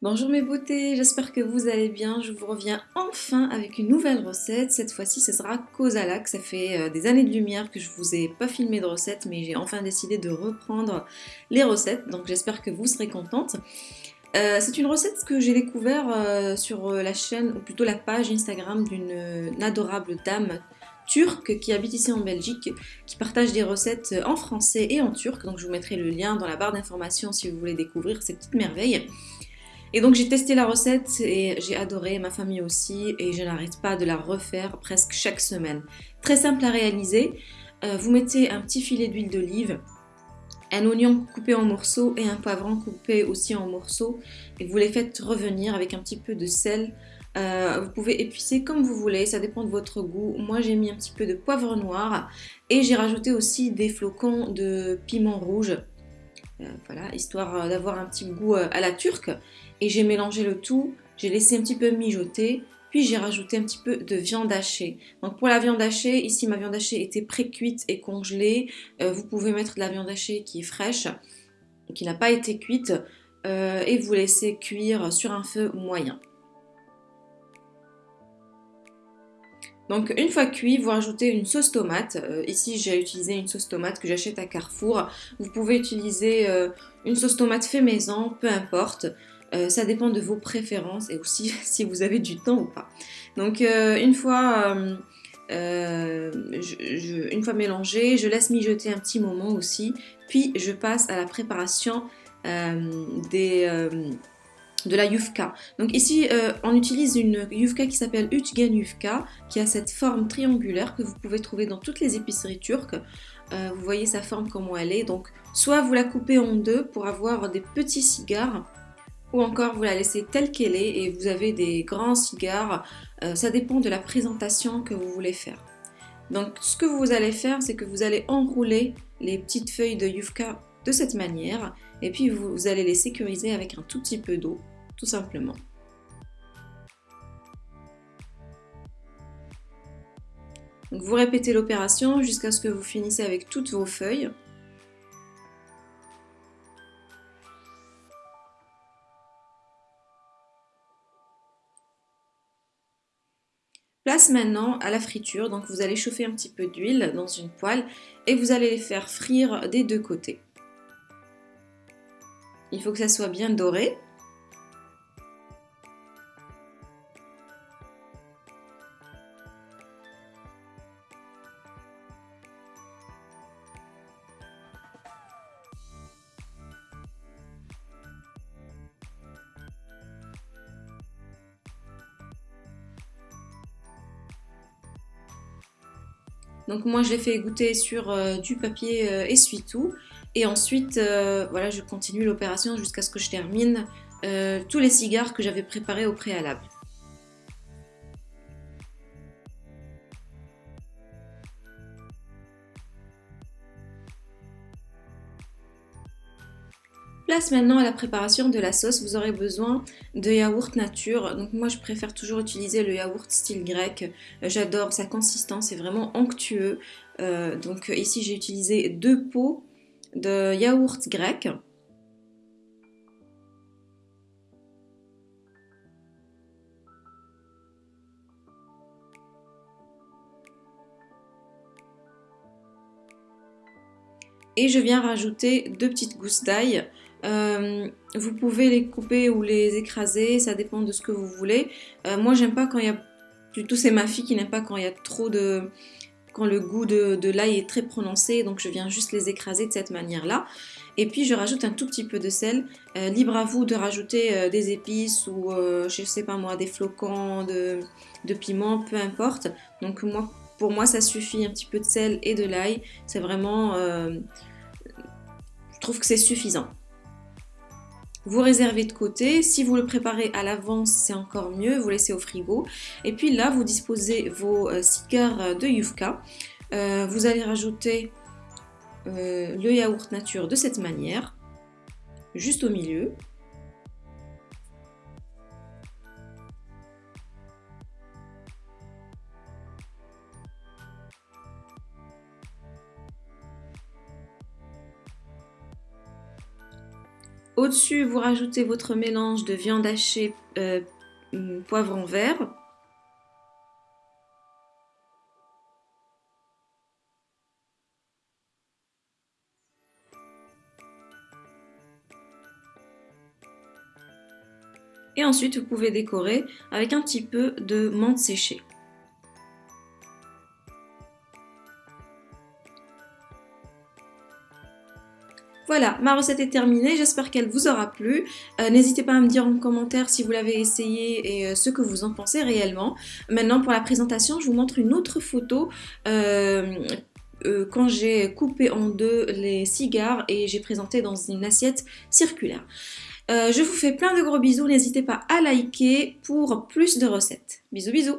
Bonjour mes beautés, j'espère que vous allez bien. Je vous reviens enfin avec une nouvelle recette. Cette fois-ci, ce sera Kozalak. Ça fait euh, des années de lumière que je vous ai pas filmé de recette, mais j'ai enfin décidé de reprendre les recettes. Donc j'espère que vous serez contente. Euh, c'est une recette que j'ai découvert euh, sur la chaîne, ou plutôt la page Instagram d'une adorable dame turque qui habite ici en Belgique, qui partage des recettes en français et en turc. Donc je vous mettrai le lien dans la barre d'informations si vous voulez découvrir ces petites merveilles. Et donc j'ai testé la recette et j'ai adoré, ma famille aussi, et je n'arrête pas de la refaire presque chaque semaine. Très simple à réaliser. Euh, vous mettez un petit filet d'huile d'olive, un oignon coupé en morceaux et un poivron coupé aussi en morceaux. Et vous les faites revenir avec un petit peu de sel. Euh, vous pouvez épicer comme vous voulez, ça dépend de votre goût. Moi j'ai mis un petit peu de poivre noir et j'ai rajouté aussi des flocons de piment rouge. Euh, voilà, histoire d'avoir un petit goût à la turque et j'ai mélangé le tout, j'ai laissé un petit peu mijoter, puis j'ai rajouté un petit peu de viande hachée. Donc pour la viande hachée, ici ma viande hachée était pré-cuite et congelée. Euh, vous pouvez mettre de la viande hachée qui est fraîche, qui n'a pas été cuite, euh, et vous laissez cuire sur un feu moyen. Donc une fois cuit, vous rajoutez une sauce tomate. Euh, ici j'ai utilisé une sauce tomate que j'achète à Carrefour. Vous pouvez utiliser une sauce tomate fait maison, peu importe. Euh, ça dépend de vos préférences et aussi si vous avez du temps ou pas. Donc euh, une fois... Euh, une fois mélangé, je laisse mijoter un petit moment aussi, puis je passe à la préparation des, de la yufka. Donc ici, on utilise une yufka qui s'appelle Uchgen yufka, qui a cette forme triangulaire que vous pouvez trouver dans toutes les épiceries turques. vous voyez sa forme comment elle est. Donc soit vous la coupez en deux pour avoir des petits cigares, ou encore vous la laissez telle qu'elle est et vous avez des grands cigares. Euh, ça dépend de la présentation que vous voulez faire. Donc ce que vous allez faire, c'est que vous allez enrouler les petites feuilles de yufka de cette manière et puis vous, allez les sécuriser avec un tout petit peu d'eau, tout simplement. vous répétez l'opération jusqu'à ce que vous finissez avec toutes vos feuilles. Place maintenant à la friture, donc vous allez chauffer un petit peu d'huile dans une poêle et vous allez les faire frire des deux côtés. Il faut que ça soit bien doré. Donc moi je l'ai fait goûter sur euh, du papier euh, essuie-tout. Et ensuite, euh, voilà, je continue l'opération jusqu'à ce que je termine tous les cigares que j'avais préparés au préalable. Place maintenant à la préparation de la sauce, vous aurez besoin de yaourt nature. Donc moi je préfère toujours utiliser le yaourt style grec. Euh, j'adore sa consistance, c'est vraiment onctueux. Euh, donc ici j'ai utilisé deux pots de yaourt grec. Et je viens rajouter deux petites gousses d'ail. Euh, vous pouvez les couper ou les écraser, ça dépend de ce que vous voulez. Euh, moi, j'aime pas quand il y a... Plutôt, c'est ma fille qui n'aime pas quand il y a trop de... Quand le goût de, l'ail est très prononcé, donc je viens juste les écraser de cette manière-là. Et puis, je rajoute un tout petit peu de sel. Euh, libre à vous de rajouter des épices ou, je sais pas moi, des flocons de, de piment, peu importe. Donc, moi, pour moi, ça suffit un petit peu de sel et de l'ail. C'est vraiment... je trouve que c'est suffisant. Vous réservez de côté. Si vous le préparez à l'avance, c'est encore mieux. Vous laissez au frigo. Et puis là, vous disposez vos euh, cigares de Yufka. Euh, vous allez rajouter euh, le yaourt nature de cette manière, juste au milieu. Au-dessus, vous rajoutez votre mélange de viande hachée, euh, poivron vert. Et ensuite, vous pouvez décorer avec un petit peu de menthe séchée. Voilà, ma recette est terminée, j'espère qu'elle vous aura plu. Euh, n'hésitez pas à me dire en commentaire si vous l'avez essayé et euh, ce que vous en pensez réellement. Maintenant, pour la présentation, je vous montre une autre photo. Euh, quand j'ai coupé en deux les cigares et j'ai présenté dans une assiette circulaire. je vous fais plein de gros bisous, n'hésitez pas à liker pour plus de recettes. Bisous bisous